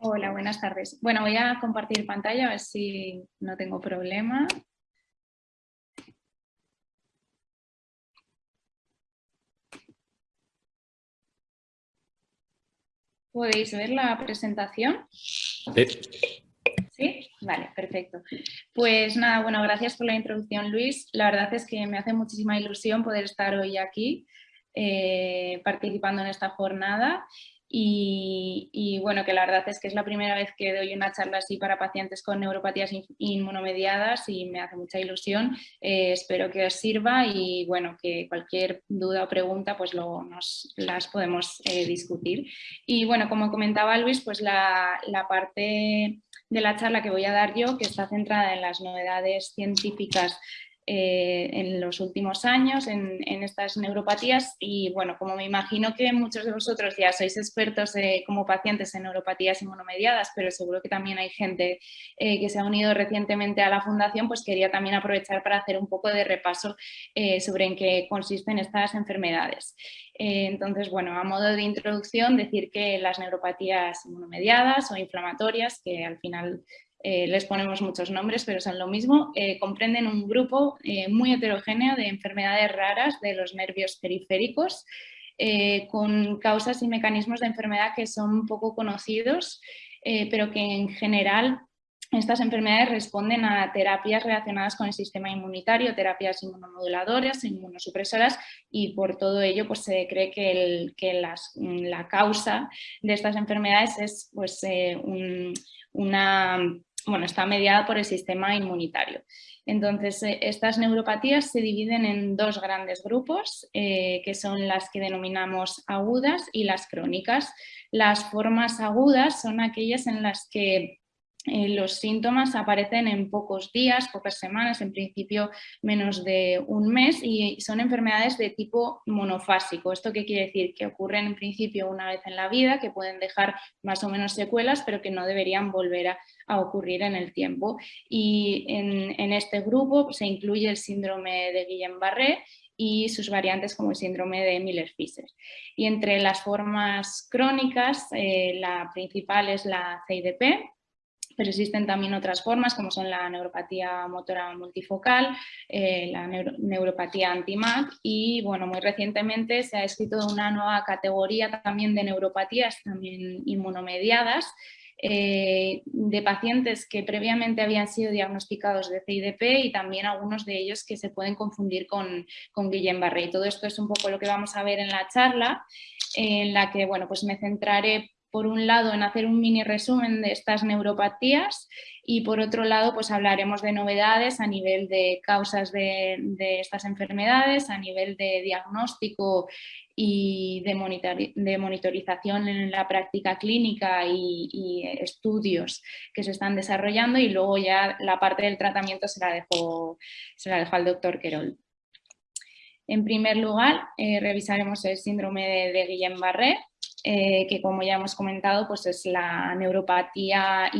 Hola, buenas tardes. Bueno, voy a compartir pantalla a ver si no tengo problema. ¿Podéis ver la presentación? Sí. ¿Sí? Vale, perfecto. Pues nada, bueno, gracias por la introducción, Luis. La verdad es que me hace muchísima ilusión poder estar hoy aquí eh, participando en esta jornada y, bueno, que la verdad es que es la primera vez que doy una charla así para pacientes con neuropatías inmunomediadas y me hace mucha ilusión. Eh, espero que os sirva y bueno, que cualquier duda o pregunta pues luego nos las podemos eh, discutir. Y bueno, como comentaba Luis, pues la, la parte de la charla que voy a dar yo, que está centrada en las novedades científicas eh, en los últimos años en, estas neuropatías y bueno, como me imagino que muchos de vosotros ya sois expertos eh, como pacientes en neuropatías inmunomediadas, pero seguro que también hay gente eh, que se ha unido recientemente a la fundación, pues quería también aprovechar para hacer un poco de repaso sobre en qué consisten estas enfermedades. entonces, bueno, a modo de introducción, decir que las neuropatías inmunomediadas o inflamatorias, que al final eh, les ponemos muchos nombres, pero son lo mismo, eh, comprenden un grupo eh, muy heterogéneo de enfermedades raras de los nervios periféricos, con causas y mecanismos de enfermedad que son poco conocidos, pero que en general estas enfermedades responden a terapias relacionadas con el sistema inmunitario, terapias inmunomoduladoras, inmunosupresoras y por todo ello pues, se cree que, la causa de estas enfermedades es pues, una bueno, está mediada por el sistema inmunitario. Entonces, eh, estas neuropatías se dividen en dos grandes grupos, eh, que son las que denominamos agudas y las crónicas. Las formas agudas son aquellas en las que eh, los síntomas aparecen en pocos días, pocas semanas, en principio menos de un mes y son enfermedades de tipo monofásico. ¿Esto qué quiere decir? Que ocurren en principio una vez en la vida, que pueden dejar más o menos secuelas, pero que no deberían volver a, ocurrir en el tiempo. Y en, este grupo se incluye el síndrome de Guillain-Barré y sus variantes como el síndrome de Miller-Fisher. Y entre las formas crónicas, eh, la principal es la CIDP, pero existen también otras formas como son la neuropatía motora multifocal, eh, la neuropatía anti-MAC y bueno, muy recientemente se ha escrito una nueva categoría también de neuropatías también inmunomediadas eh, de pacientes que previamente habían sido diagnosticados de CIDP y también algunos de ellos que se pueden confundir con, con Guillain-Barré. Todo esto es un poco lo que vamos a ver en la charla, en la que bueno, pues me centraré por un lado en hacer un mini resumen de estas neuropatías y por otro lado pues hablaremos de novedades a nivel de causas de, estas enfermedades, a nivel de diagnóstico y de, monitorización en la práctica clínica y, estudios que se están desarrollando y luego ya la parte del tratamiento se la dejo, se la dejo al doctor Querol. En primer lugar, eh, revisaremos el síndrome de, de Guillain-Barré, eh, que como ya hemos comentado pues es la neuropatía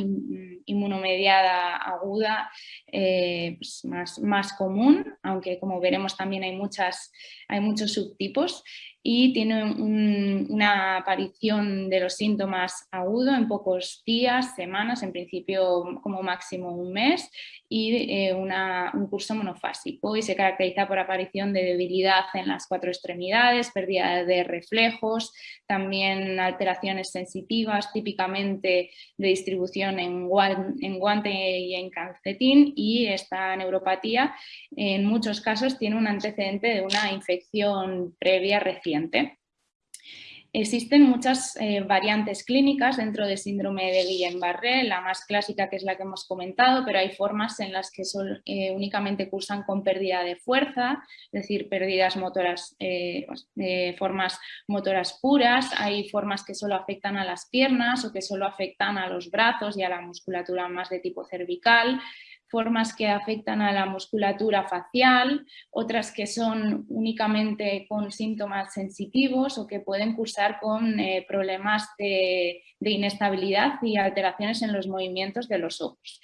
inmunomediada aguda eh, pues más, más, común, aunque como veremos también hay, muchas, hay muchos subtipos y tiene una aparición de los síntomas agudo en pocos días, semanas, en principio como máximo un mes y eh, un curso monofásico y se caracteriza por aparición de debilidad en las cuatro extremidades, pérdida de reflejos, también alteraciones sensitivas típicamente de distribución en, en guante y en calcetín y esta neuropatía en muchos casos tiene un antecedente de una infección previa reciente Existen muchas eh, variantes clínicas dentro del síndrome de Guillain-Barré, la más clásica que es la que hemos comentado, pero hay formas en las que son, eh, únicamente cursan con pérdida de fuerza, es decir, pérdidas motoras, eh, formas motoras puras, hay formas que solo afectan a las piernas o que solo afectan a los brazos y a la musculatura más de tipo cervical, formas que afectan a la musculatura facial, otras que son únicamente con síntomas sensitivos o que pueden cursar con eh, problemas de, de inestabilidad y alteraciones en los movimientos de los ojos.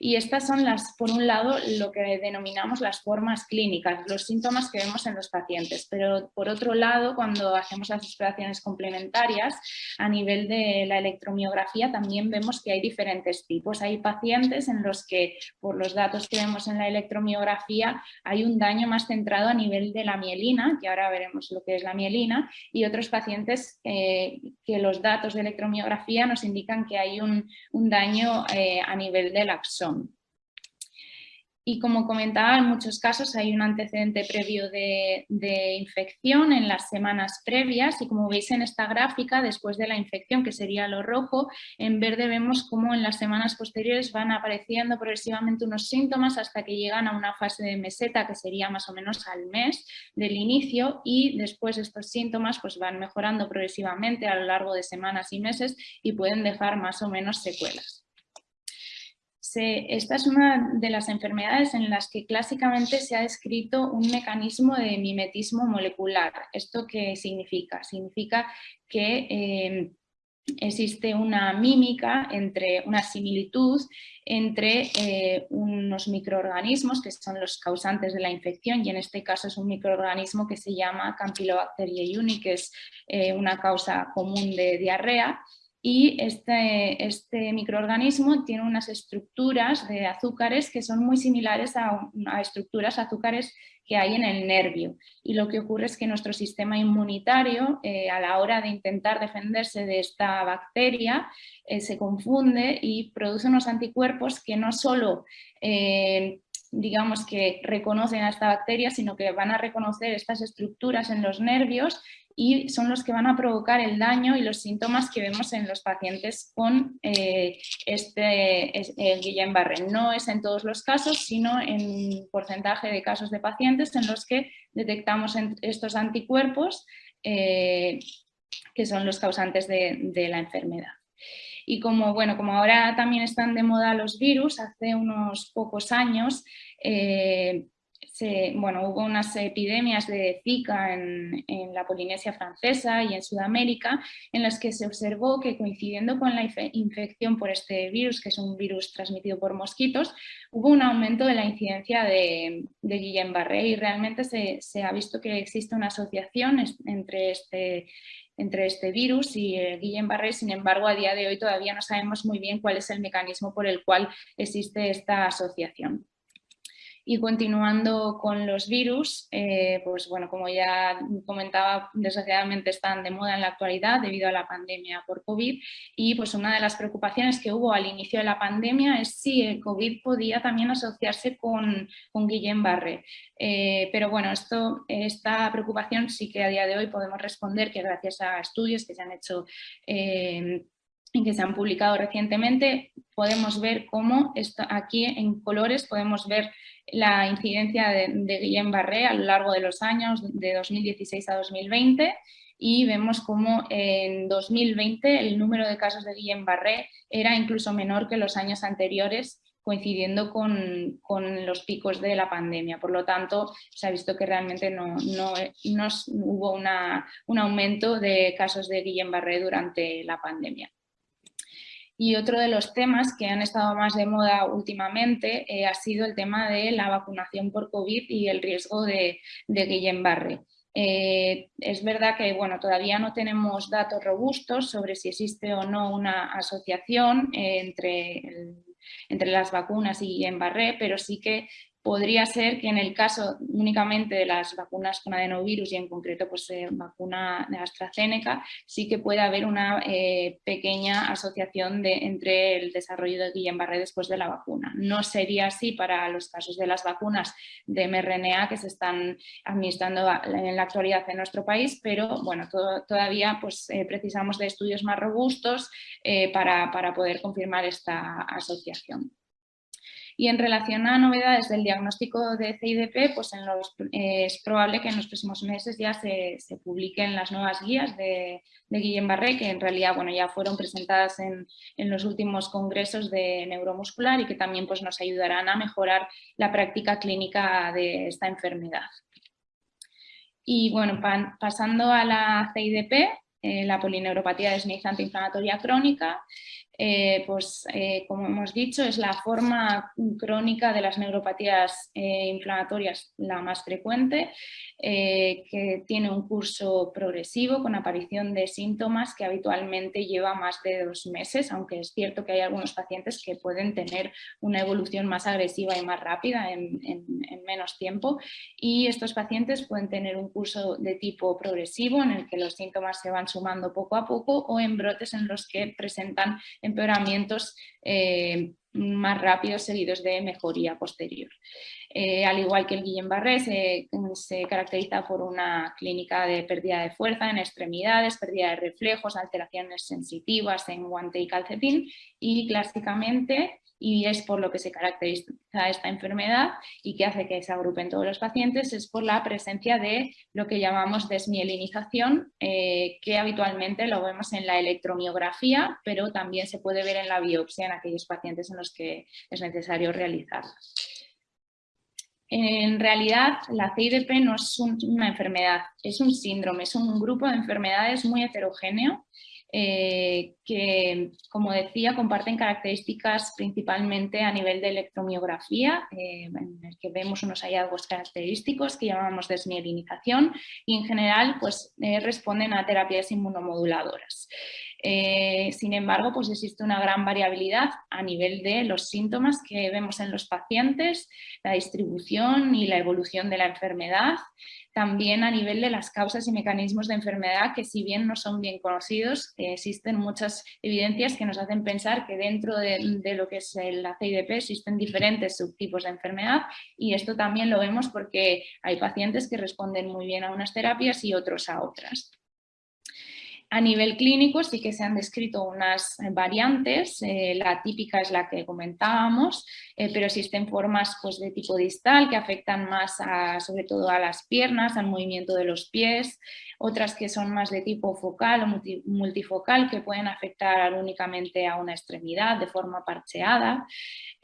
Y estas son las, por un lado, lo que denominamos las formas clínicas, los síntomas que vemos en los pacientes. Pero por otro lado, cuando hacemos las exploraciones complementarias, a nivel de la electromiografía también vemos que hay diferentes tipos. Hay pacientes en los que, por los datos que vemos en la electromiografía, hay un daño más centrado a nivel de la mielina, que ahora veremos lo que es la mielina, y otros pacientes eh, que los datos de electromiografía nos indican que hay un, daño eh, a nivel del axón. Y como comentaba, en muchos casos hay un antecedente previo de, infección en las semanas previas y como veis en esta gráfica, después de la infección, que sería lo rojo, en verde vemos cómo en las semanas posteriores van apareciendo progresivamente unos síntomas hasta que llegan a una fase de meseta, que sería más o menos al mes del inicio y después estos síntomas pues van mejorando progresivamente a lo largo de semanas y meses y pueden dejar más o menos secuelas esta es una de las enfermedades en las que clásicamente se ha descrito un mecanismo de mimetismo molecular. ¿Esto qué significa? Significa que eh, existe una mímica, entre una similitud entre eh, unos microorganismos que son los causantes de la infección y en este caso es un microorganismo que se llama Campylobacter jejuni, que es eh, una causa común de diarrea y este, este, microorganismo tiene unas estructuras de azúcares que son muy similares a, estructuras azúcares que hay en el nervio. Y lo que ocurre es que nuestro sistema inmunitario, eh, a la hora de intentar defenderse de esta bacteria, eh, se confunde y produce unos anticuerpos que no solo eh, digamos que reconocen a esta bacteria, sino que van a reconocer estas estructuras en los nervios y son los que van a provocar el daño y los síntomas que vemos en los pacientes con eh, este, el Guillain-Barré. No es en todos los casos, sino en porcentaje de casos de pacientes en los que detectamos estos anticuerpos eh, que son los causantes de, la enfermedad. Y como, bueno, como ahora también están de moda los virus, hace unos pocos años eh, bueno, hubo unas epidemias de Zika en, la Polinesia francesa y en Sudamérica en las que se observó que coincidiendo con la infección por este virus, que es un virus transmitido por mosquitos, hubo un aumento de la incidencia de, Guillain-Barré y realmente se, ha visto que existe una asociación entre este, entre este virus y el Guillain-Barré, sin embargo a día de hoy todavía no sabemos muy bien cuál es el mecanismo por el cual existe esta asociación. Y continuando con los virus, eh, pues bueno, como ya comentaba, desgraciadamente están de moda en la actualidad debido a la pandemia por COVID y pues una de las preocupaciones que hubo al inicio de la pandemia es si el COVID podía también asociarse con, con Guillain-Barré. Eh, pero bueno, esto, esta preocupación sí que a día de hoy podemos responder que gracias a estudios que se han hecho eh, y que se han publicado recientemente, podemos ver cómo aquí en colores podemos ver la incidencia de, Guillain-Barré a lo largo de los años de 2016 a 2020 y vemos cómo en 2020 el número de casos de Guillain-Barré era incluso menor que los años anteriores coincidiendo con, los picos de la pandemia. Por lo tanto, se ha visto que realmente no, hubo un aumento de casos de Guillain-Barré durante la pandemia. Y otro de los temas que han estado más de moda últimamente eh, ha sido el tema de la vacunación por COVID y el riesgo de, de Guillain-Barré. Eh, es verdad que bueno, todavía no tenemos datos robustos sobre si existe o no una asociación eh, entre, entre las vacunas y Guillain-Barré, pero sí que podría ser que en el caso únicamente de las vacunas con adenovirus y en concreto pues eh, vacuna de AstraZeneca, sí que puede haber una eh, pequeña asociación entre el desarrollo de Guillain-Barré después de la vacuna. No sería así para los casos de las vacunas de mRNA que se están administrando en la actualidad en nuestro país, pero bueno, todavía pues, eh, precisamos de estudios más robustos para, para poder confirmar esta asociación. Y en relación a novedades del diagnóstico de CIDP, pues los, es probable que en los próximos meses ya se, publiquen las nuevas guías de, de Barré, que en realidad bueno, ya fueron presentadas en, en, los últimos congresos de neuromuscular y que también pues, nos ayudarán a mejorar la práctica clínica de esta enfermedad. Y bueno, pasando a la CIDP, eh, la polineuropatía desmielinizante inflamatoria crónica, eh, pues eh, como hemos dicho es la forma crónica de las neuropatías eh, inflamatorias la más frecuente, que tiene un curso progresivo con aparición de síntomas que habitualmente lleva más de dos meses, aunque es cierto que hay algunos pacientes que pueden tener una evolución más agresiva y más rápida en, en menos tiempo. Y estos pacientes pueden tener un curso de tipo progresivo en el que los síntomas se van sumando poco a poco o en brotes en los que presentan empeoramientos eh, más rápidos seguidos de mejoría posterior. Eh, al igual que el Guillain-Barré, se, se, caracteriza por una clínica de pérdida de fuerza en extremidades, pérdida de reflejos, alteraciones sensitivas en guante y calcetín y clásicamente y es por lo que se caracteriza esta enfermedad y que hace que se agrupen todos los pacientes, es por la presencia de lo que llamamos desmielinización, eh, que habitualmente lo vemos en la electromiografía, pero también se puede ver en la biopsia en aquellos pacientes en los que es necesario realizarla. En realidad, la CIDP no es una enfermedad, es un síndrome, es un grupo de enfermedades muy heterogéneo eh, que, como decía, comparten características principalmente a nivel de electromiografía, eh, en el que vemos unos hallazgos característicos que llamamos desmielinización y en general pues, eh, responden a terapias inmunomoduladoras. sin embargo, pues existe una gran variabilidad a nivel de los síntomas que vemos en los pacientes, la distribución y la evolución de la enfermedad, también a nivel de las causas y mecanismos de enfermedad que si bien no son bien conocidos, existen muchas evidencias que nos hacen pensar que dentro de, lo que es la CIDP existen diferentes subtipos de enfermedad y esto también lo vemos porque hay pacientes que responden muy bien a unas terapias y otros a otras. A nivel clínico sí que se han descrito unas variantes, eh, la típica es la que comentábamos, eh, pero existen formas pues, de tipo distal que afectan más sobre todo a las piernas, al movimiento de los pies, otras que son más de tipo focal o multifocal que pueden afectar únicamente a una extremidad de forma parcheada.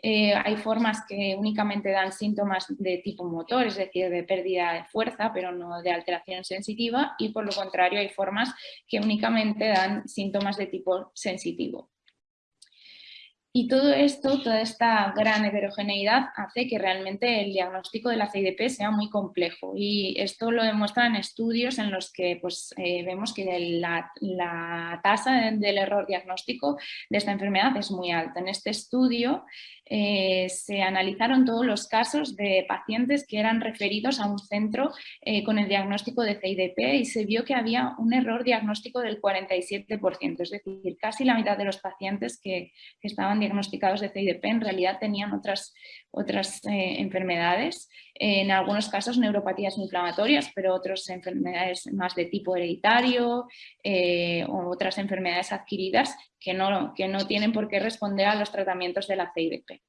Eh, hay formas que únicamente dan síntomas de tipo motor, es decir, de pérdida de fuerza, pero no de alteración sensitiva, y por lo contrario hay formas que únicamente dan síntomas de tipo sensitivo. Y todo esto, toda esta gran heterogeneidad hace que realmente el diagnóstico de la CIDP sea muy complejo y esto lo demuestran estudios en los que pues, eh, vemos que la, la, tasa del error diagnóstico de esta enfermedad es muy alta. En este estudio eh, se analizaron todos los casos de pacientes que eran referidos a un centro eh, con el diagnóstico de CIDP y se vio que había un error diagnóstico del 47%, es decir, casi la mitad de los pacientes que, estaban diagnosticados de CIDP en realidad tenían otras, otras eh, enfermedades, en algunos casos neuropatías inflamatorias, pero otras enfermedades más de tipo hereditario o otras enfermedades adquiridas que no, que no tienen por qué responder a los tratamientos de la CIDP.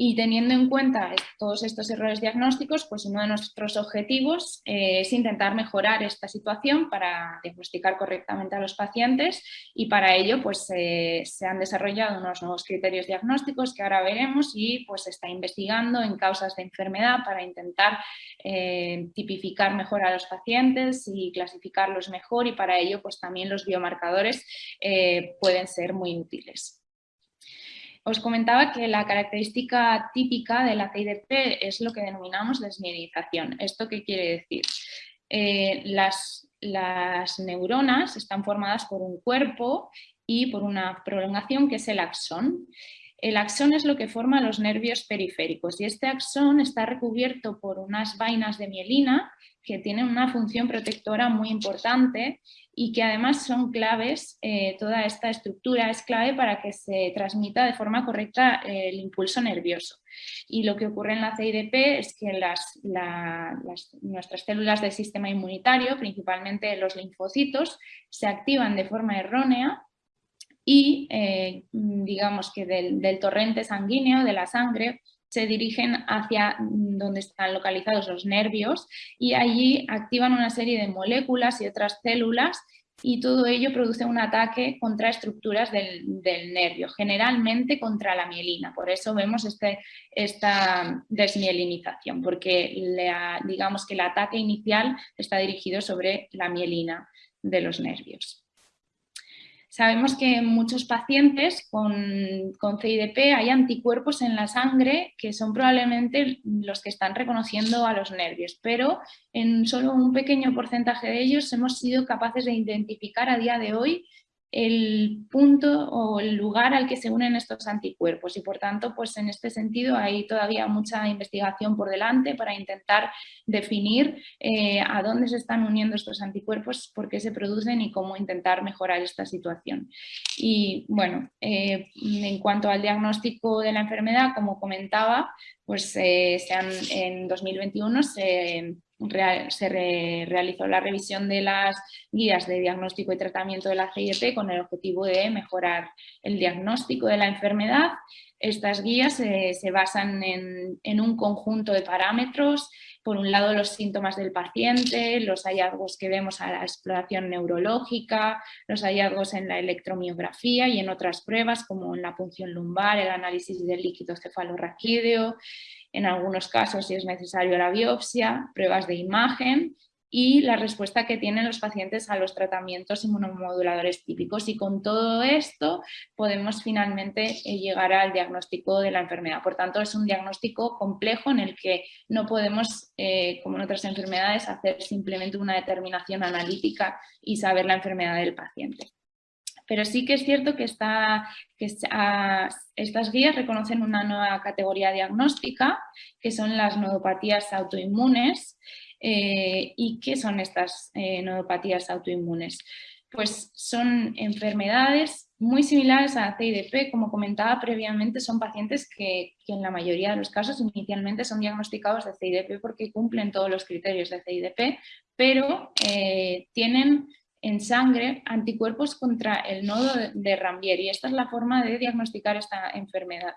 Y teniendo en cuenta todos estos errores diagnósticos, pues uno de nuestros objetivos eh, es intentar mejorar esta situación para diagnosticar correctamente a los pacientes y para ello pues, eh, se han desarrollado unos nuevos criterios diagnósticos que ahora veremos y pues se está investigando en causas de enfermedad para intentar eh, tipificar mejor a los pacientes y clasificarlos mejor y para ello pues también los biomarcadores pueden ser muy útiles. Os comentaba que la característica típica de la CIDP es lo que denominamos desmielinización. ¿Esto qué quiere decir? Eh, las, las neuronas están formadas por un cuerpo y por una prolongación que es el axón. El axón es lo que forma los nervios periféricos y este axón está recubierto por unas vainas de mielina que tienen una función protectora muy importante y que además son claves, eh, toda esta estructura es clave para que se transmita de forma correcta eh, el impulso nervioso. Y lo que ocurre en la CIDP es que las, nuestras células del sistema inmunitario, principalmente los linfocitos, se activan de forma errónea y eh, digamos que del, torrente sanguíneo, de la sangre, se dirigen hacia donde están localizados los nervios y allí activan una serie de moléculas y otras células y todo ello produce un ataque contra estructuras del, nervio, generalmente contra la mielina. Por eso vemos este, esta desmielinización, porque digamos que el ataque inicial está dirigido sobre la mielina de los nervios. Sabemos que en muchos pacientes con, CIDP hay anticuerpos en la sangre que son probablemente los que están reconociendo a los nervios, pero en solo un pequeño porcentaje de ellos hemos sido capaces de identificar a día de hoy el punto o el lugar al que se unen estos anticuerpos y por tanto pues en este sentido hay todavía mucha investigación por delante para intentar definir eh, a dónde se están uniendo estos anticuerpos, por qué se producen y cómo intentar mejorar esta situación. Y bueno, eh, en cuanto al diagnóstico de la enfermedad, como comentaba, pues eh, se han, en 2021 se se realizó la revisión de las guías de diagnóstico y tratamiento de la CIDP con el objetivo de mejorar el diagnóstico de la enfermedad. Estas guías se basan en, un conjunto de parámetros, por un lado los síntomas del paciente, los hallazgos que vemos a la exploración neurológica, los hallazgos en la electromiografía y en otras pruebas como en la punción lumbar, el análisis del líquido cefalorraquídeo, en algunos casos si es necesario la biopsia, pruebas de imagen y la respuesta que tienen los pacientes a los tratamientos inmunomoduladores típicos. Y con todo esto podemos finalmente eh, llegar al diagnóstico de la enfermedad. Por tanto, es un diagnóstico complejo en el que no podemos, eh, como en otras enfermedades, hacer simplemente una determinación analítica y saber la enfermedad del paciente. Pero sí que es cierto que, que estas guías reconocen una nueva categoría diagnóstica, que son las nodopatías autoinmunes. Eh, ¿Y qué son estas eh, nodopatías autoinmunes? Pues son enfermedades muy similares a CIDP, como comentaba previamente, son pacientes que, en la mayoría de los casos inicialmente son diagnosticados de CIDP porque cumplen todos los criterios de CIDP, pero eh, tienen en sangre anticuerpos contra el nodo de Rambier y esta es la forma de diagnosticar esta enfermedad.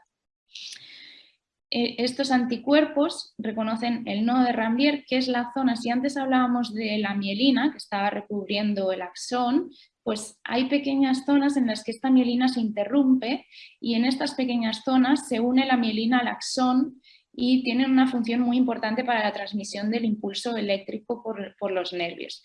Eh, estos anticuerpos reconocen el nodo de Rambier, que es la zona, si antes hablábamos de la mielina que estaba recubriendo el axón, pues hay pequeñas zonas en las que esta mielina se interrumpe y en estas pequeñas zonas se une la mielina al axón y tienen una función muy importante para la transmisión del impulso eléctrico por, por los nervios.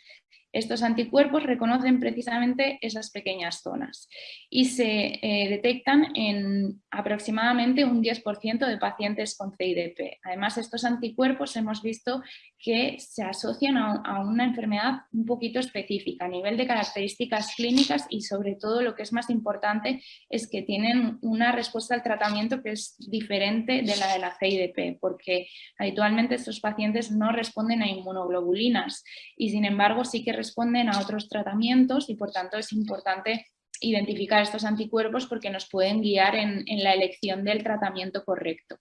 Estos anticuerpos reconocen precisamente esas pequeñas zonas y se eh, detectan en aproximadamente un 10% de pacientes con CIDP. Además, estos anticuerpos hemos visto que se asocian a, una enfermedad un poquito específica a nivel de características clínicas y sobre todo lo que es más importante es que tienen una respuesta al tratamiento que es diferente de la de la CIDP porque habitualmente estos pacientes no responden a inmunoglobulinas y sin embargo sí que responden a otros tratamientos y por tanto es importante identificar estos anticuerpos porque nos pueden guiar en, la elección del tratamiento correcto.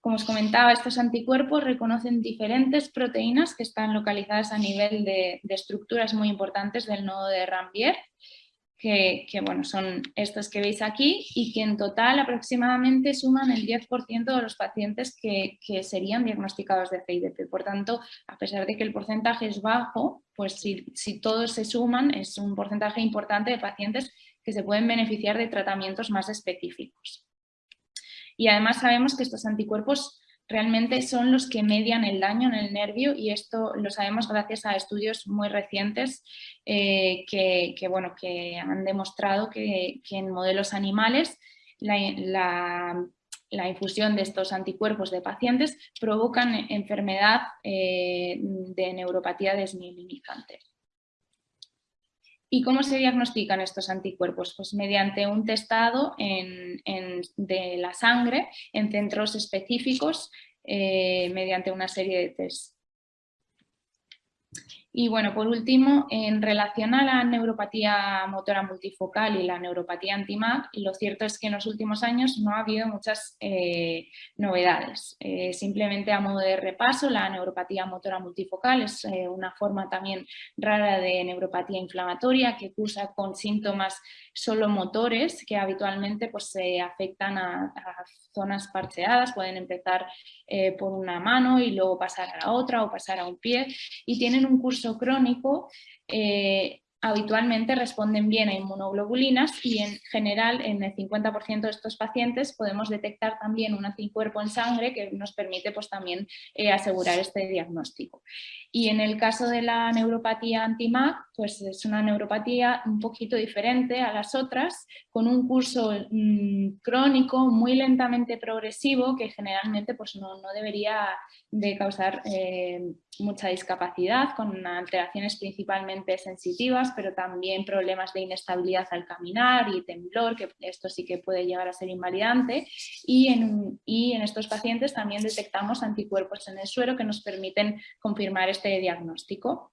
Como os comentaba, estos anticuerpos reconocen diferentes proteínas que están localizadas a nivel de, de estructuras muy importantes del nodo de Rambier que, bueno, son estos que veis aquí y que en total aproximadamente suman el 10% de los pacientes que, serían diagnosticados de CIDP. Por tanto, a pesar de que el porcentaje es bajo, pues si, si todos se suman es un porcentaje importante de pacientes que se pueden beneficiar de tratamientos más específicos. Y además sabemos que estos anticuerpos realmente son los que median el daño en el nervio y esto lo sabemos gracias a estudios muy recientes eh, que, bueno, que han demostrado que, en modelos animales la, infusión de estos anticuerpos de pacientes provocan enfermedad eh, de neuropatía desmielinizante. ¿Y cómo se diagnostican estos anticuerpos? Pues mediante un testado de la sangre en centros específicos eh, mediante una serie de tests. Y bueno, por último, en relación a la neuropatía motora multifocal y la neuropatía anti-MAC, lo cierto es que en los últimos años no ha habido muchas eh, novedades. Eh, simplemente a modo de repaso, la neuropatía motora multifocal es eh, una forma también rara de neuropatía inflamatoria que cursa con síntomas solo motores que habitualmente pues, se afectan a, zonas parcheadas, pueden empezar por una mano y luego pasar a la otra o pasar a un pie y tienen un curso crónico eh, habitualmente responden bien a inmunoglobulinas y en general en el 50% de estos pacientes podemos detectar también un anticuerpo en sangre que nos permite pues, también eh, asegurar este diagnóstico. Y en el caso de la neuropatía anti-MAC, pues es una neuropatía un poquito diferente a las otras, con un curso mm, crónico muy lentamente progresivo que generalmente pues, no, debería de causar eh, mucha discapacidad, con alteraciones principalmente sensitivas, pero también problemas de inestabilidad al caminar y temblor, que esto sí que puede llegar a ser invalidante. Y en, y en estos pacientes también detectamos anticuerpos en el suero que nos permiten confirmar este diagnóstico.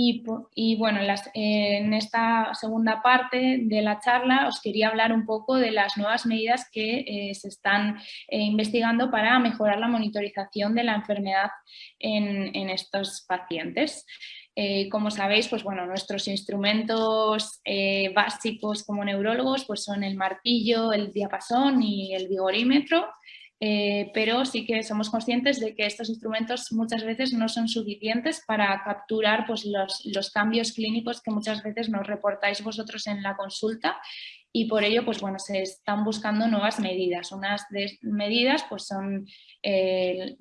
Y, bueno, en esta segunda parte de la charla os quería hablar un poco de las nuevas medidas que eh, se están eh, investigando para mejorar la monitorización de la enfermedad en, estos pacientes. Eh, como sabéis, pues bueno, nuestros instrumentos básicos como neurólogos pues son el martillo, el diapasón y el vigorímetro. Eh, pero sí que somos conscientes de que estos instrumentos muchas veces no son suficientes para capturar pues, los, cambios clínicos que muchas veces nos reportáis vosotros en la consulta y por ello pues, bueno, se están buscando nuevas medidas. Unas de medidas pues, son eh,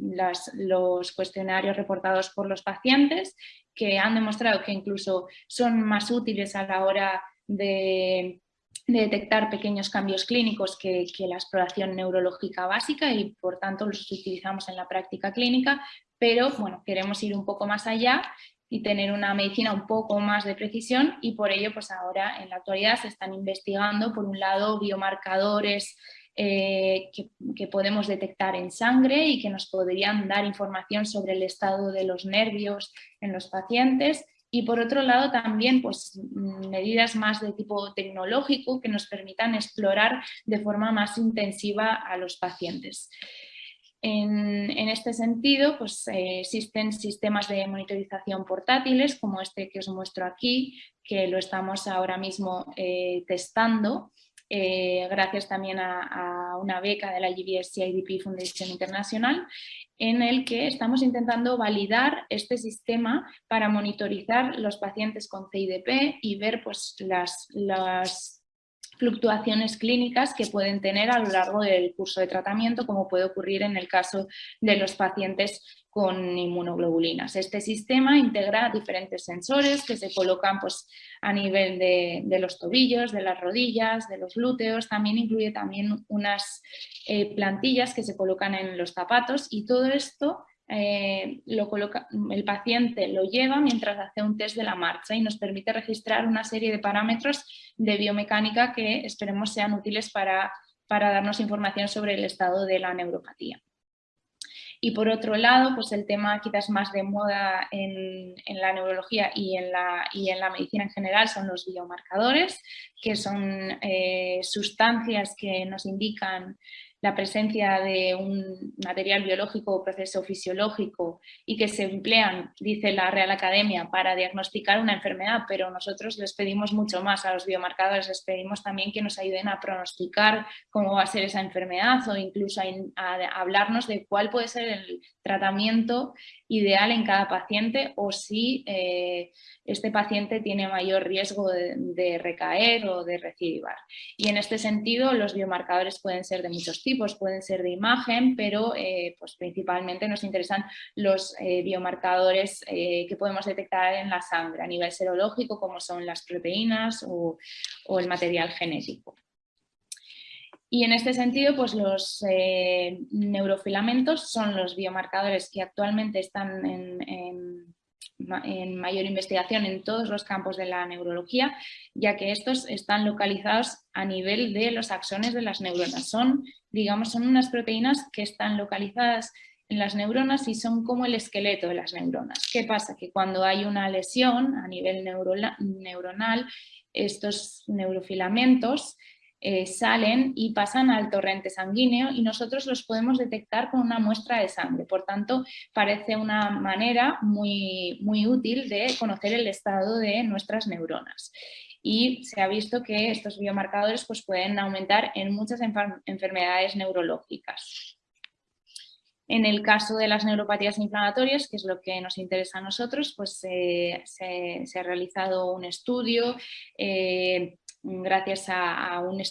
los cuestionarios reportados por los pacientes que han demostrado que incluso son más útiles a la hora de de detectar pequeños cambios clínicos que, la exploración neurológica básica y por tanto los utilizamos en la práctica clínica, pero bueno, queremos ir un poco más allá y tener una medicina un poco más de precisión y por ello pues ahora en la actualidad se están investigando por un lado biomarcadores eh, que, que, podemos detectar en sangre y que nos podrían dar información sobre el estado de los nervios en los pacientes y por otro lado también pues, mm, medidas más de tipo tecnológico que nos permitan explorar de forma más intensiva a los pacientes. En, este sentido, pues, eh, existen sistemas de monitorización portátiles como este que os muestro aquí, que lo estamos ahora mismo eh, testando eh, gracias también a, una beca de la GBS CIDP Foundation Internacional, en el que estamos intentando validar este sistema para monitorizar los pacientes con CIDP y ver pues, las, las fluctuaciones clínicas que pueden tener a lo largo del curso de tratamiento, como puede ocurrir en el caso de los pacientes con inmunoglobulinas. Este sistema integra diferentes sensores que se colocan pues, a nivel de, los tobillos, de las rodillas, de los glúteos, también incluye también unas eh, plantillas que se colocan en los zapatos y todo esto eh, lo el paciente lo lleva mientras hace un test de la marcha y nos permite registrar una serie de parámetros de biomecánica que esperemos sean útiles para, para darnos información sobre el estado de la neuropatía. Y por otro lado, pues el tema quizás más de moda en, la neurología y en la, y en la, medicina en general son los biomarcadores, que son eh, sustancias que nos indican la presencia de un material biológico o proceso fisiológico y que se emplean, dice la Real Academia, para diagnosticar una enfermedad, pero nosotros les pedimos mucho más a los biomarcadores, les pedimos también que nos ayuden a pronosticar cómo va a ser esa enfermedad o incluso a, hablarnos de cuál puede ser el tratamiento ideal en cada paciente o si eh, este paciente tiene mayor riesgo de, recaer o de recidivar. Y en este sentido los biomarcadores pueden ser de muchos tipos, pueden ser de imagen, pero eh, pues principalmente nos interesan los eh, biomarcadores que podemos detectar en la sangre a nivel serológico como son las proteínas o el material genético. Y en este sentido, pues los eh, neurofilamentos son los biomarcadores que actualmente están en, mayor investigación en todos los campos de la neurología, ya que estos están localizados a nivel de los axones de las neuronas. Son, digamos, son unas proteínas que están localizadas en las neuronas y son como el esqueleto de las neuronas. ¿Qué pasa? Que cuando hay una lesión a nivel neuronal, estos neurofilamentos eh, salen y pasan al torrente sanguíneo y nosotros los podemos detectar con una muestra de sangre. Por tanto, parece una manera muy, muy útil de conocer el estado de nuestras neuronas. Y se ha visto que estos biomarcadores pues, pueden aumentar en muchas enfermedades neurológicas. En el caso de las neuropatías inflamatorias, que es lo que nos interesa a nosotros, pues se, ha realizado un estudio eh, gracias a, un,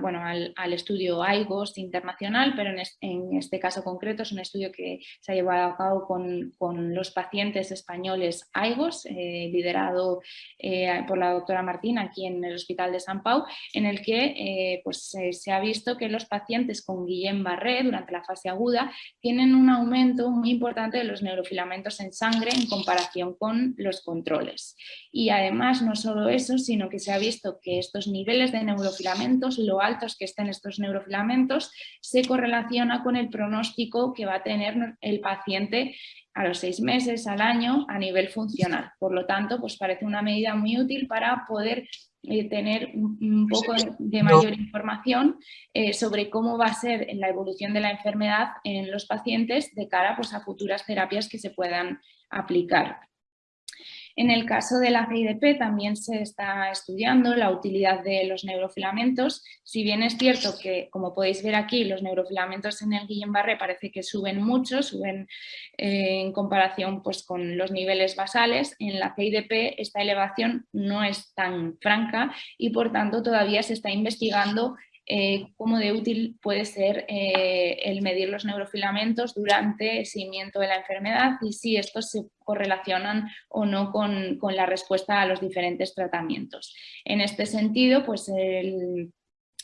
bueno, al, estudio AIGOS internacional, pero en, este caso concreto es un estudio que se ha llevado a cabo con, los pacientes españoles AIGOS, eh, liderado eh, por la doctora Martín aquí en el Hospital de San Pau, en el que eh, pues, se ha visto que los pacientes con Guillain-Barré durante la fase aguda tienen un aumento muy importante de los neurofilamentos en sangre en comparación con los controles. Y además no solo eso, sino que se ha visto que estos niveles de neurofilamentos, lo altos que estén estos neurofilamentos, se correlaciona con el pronóstico que va a tener el paciente a los seis meses, al año, a nivel funcional. Por lo tanto, pues parece una medida muy útil para poder eh, tener un, poco de, mayor información eh, sobre cómo va a ser la evolución de la enfermedad en los pacientes de cara pues, a futuras terapias que se puedan aplicar. En el caso de la CIDP también se está estudiando la utilidad de los neurofilamentos, si bien es cierto que, como podéis ver aquí, los neurofilamentos en el Guillain-Barré parece que suben mucho, suben eh, en comparación pues, con los niveles basales, en la CIDP esta elevación no es tan franca y por tanto todavía se está investigando eh, cómo de útil puede ser eh, el medir los neurofilamentos durante el seguimiento de la enfermedad y si estos se correlacionan o no con, con la respuesta a los diferentes tratamientos. En este sentido, pues el,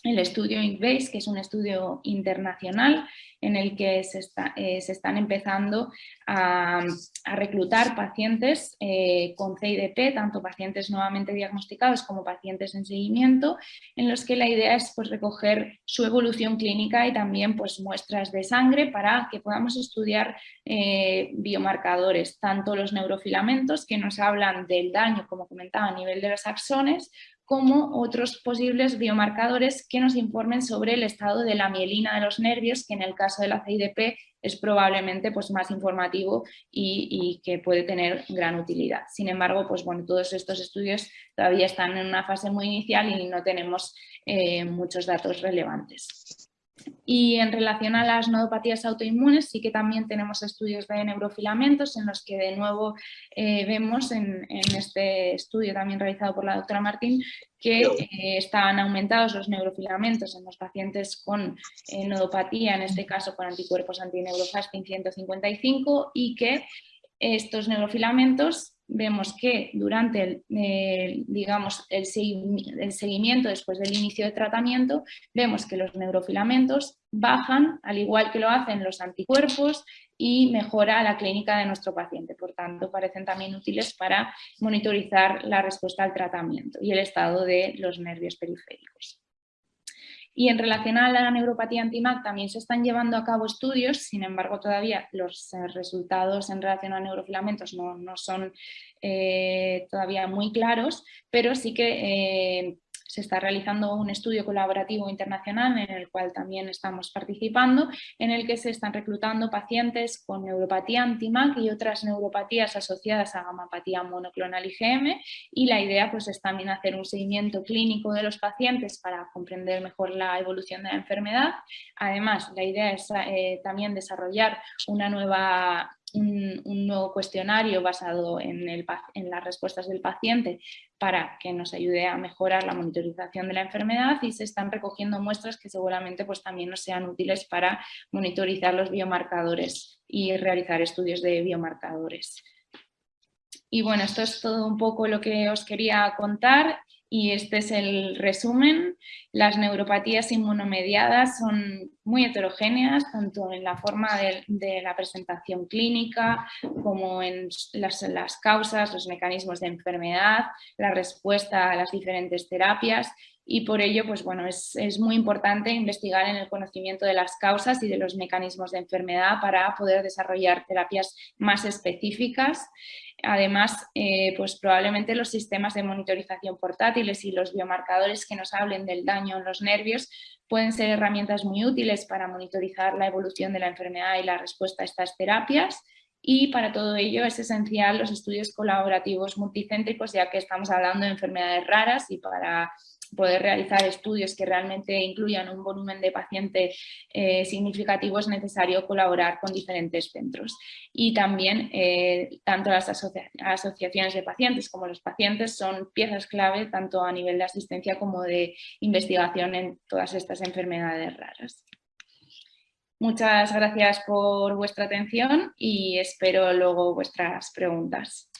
el estudio INVASE, que es un estudio internacional en el que se, eh, están empezando a, reclutar pacientes eh, con CIDP, tanto pacientes nuevamente diagnosticados como pacientes en seguimiento, en los que la idea es pues, recoger su evolución clínica y también pues, muestras de sangre para que podamos estudiar eh, biomarcadores, tanto los neurofilamentos que nos hablan del daño, como comentaba, a nivel de los axones, como otros posibles biomarcadores que nos informen sobre el estado de la mielina de los nervios, que en el caso de la CIDP es probablemente pues, más informativo y, que puede tener gran utilidad. Sin embargo, pues, bueno, todos estos estudios todavía están en una fase muy inicial y no tenemos eh, muchos datos relevantes. Y en relación a las nodopatías autoinmunes, sí que también tenemos estudios de neurofilamentos en los que de nuevo eh, vemos en, este estudio también realizado por la doctora Martín que eh, están aumentados los neurofilamentos en los pacientes con eh, nodopatía, en este caso con anticuerpos antineurofastin 155 y que estos neurofilamentos vemos que durante el, digamos, el, seguimiento después del inicio de tratamiento, vemos que los neurofilamentos bajan, al igual que lo hacen los anticuerpos, y mejora la clínica de nuestro paciente. Por tanto, parecen también útiles para monitorizar la respuesta al tratamiento y el estado de los nervios periféricos. Y en relación a la neuropatía anti-MAC también se están llevando a cabo estudios, sin embargo todavía los eh, resultados en relación a neurofilamentos no, son eh, todavía muy claros, pero sí que eh, se está realizando un estudio colaborativo internacional en el cual también estamos participando, en el que se están reclutando pacientes con neuropatía anti-MAC y otras neuropatías asociadas a gamapatía monoclonal IgM y la idea pues, es también hacer un seguimiento clínico de los pacientes para comprender mejor la evolución de la enfermedad. Además, la idea es eh, también desarrollar una nueva un, nuevo cuestionario basado en, en, las respuestas del paciente para que nos ayude a mejorar la monitorización de la enfermedad y se están recogiendo muestras que seguramente pues, también nos sean útiles para monitorizar los biomarcadores y realizar estudios de biomarcadores. Y bueno, esto es todo un poco lo que os quería contar y este es el resumen. Las neuropatías inmunomediadas son muy heterogéneas, tanto en la forma de, la presentación clínica como en las, causas, los mecanismos de enfermedad, la respuesta a las diferentes terapias y por ello pues bueno, es, es, muy importante investigar en el conocimiento de las causas y de los mecanismos de enfermedad para poder desarrollar terapias más específicas. Además, eh, pues probablemente los sistemas de monitorización portátiles y los biomarcadores que nos hablen del daño en los nervios pueden ser herramientas muy útiles para monitorizar la evolución de la enfermedad y la respuesta a estas terapias y para todo ello es esencial los estudios colaborativos multicéntricos ya que estamos hablando de enfermedades raras y para poder realizar estudios que realmente incluyan un volumen de paciente eh, significativo es necesario colaborar con diferentes centros. Y también eh, tanto las asociaciones de pacientes como los pacientes son piezas clave tanto a nivel de asistencia como de investigación en todas estas enfermedades raras. Muchas gracias por vuestra atención y espero luego vuestras preguntas.